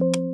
you